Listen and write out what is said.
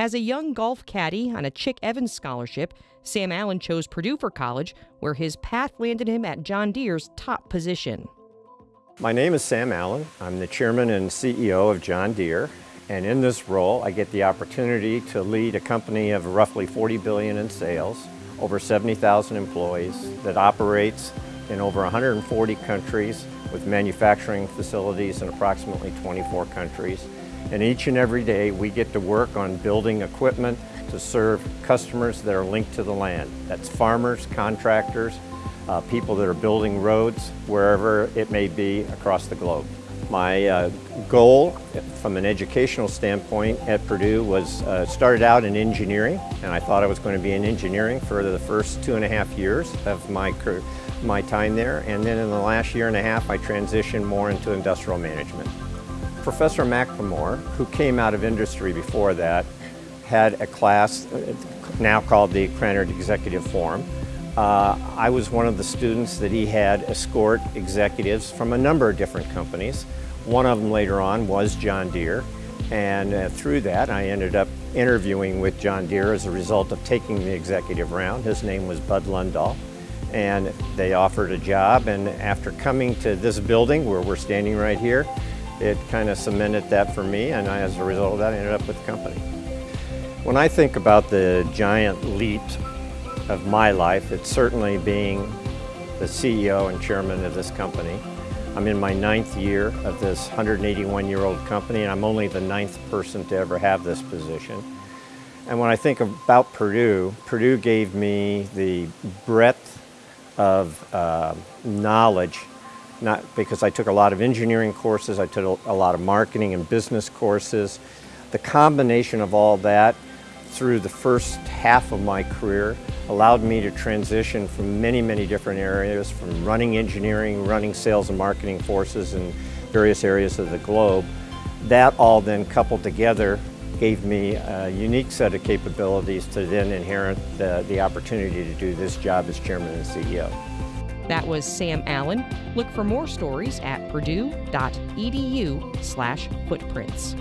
As a young golf caddy on a Chick Evans scholarship, Sam Allen chose Purdue for college, where his path landed him at John Deere's top position. My name is Sam Allen. I'm the chairman and CEO of John Deere. And in this role, I get the opportunity to lead a company of roughly 40 billion in sales, over 70,000 employees that operates in over 140 countries with manufacturing facilities in approximately 24 countries. And each and every day we get to work on building equipment to serve customers that are linked to the land. That's farmers, contractors, uh, people that are building roads wherever it may be across the globe. My uh, goal from an educational standpoint at Purdue was uh, started out in engineering and I thought I was going to be in engineering for the first two and a half years of my, my time there and then in the last year and a half I transitioned more into industrial management. Professor McLemore, who came out of industry before that, had a class uh, now called the Krannert Executive Forum uh, I was one of the students that he had escort executives from a number of different companies. One of them later on was John Deere. And uh, through that, I ended up interviewing with John Deere as a result of taking the executive round. His name was Bud Lundahl. And they offered a job. And after coming to this building where we're standing right here, it kind of cemented that for me. And I, as a result of that, I ended up with the company. When I think about the giant leap of my life. It's certainly being the CEO and chairman of this company. I'm in my ninth year of this 181-year-old company, and I'm only the ninth person to ever have this position. And when I think about Purdue, Purdue gave me the breadth of uh, knowledge, not because I took a lot of engineering courses, I took a lot of marketing and business courses. The combination of all that through the first half of my career allowed me to transition from many, many different areas, from running engineering, running sales and marketing forces in various areas of the globe. That all then coupled together gave me a unique set of capabilities to then inherit the, the opportunity to do this job as chairman and CEO. That was Sam Allen. Look for more stories at purdue.edu slash footprints.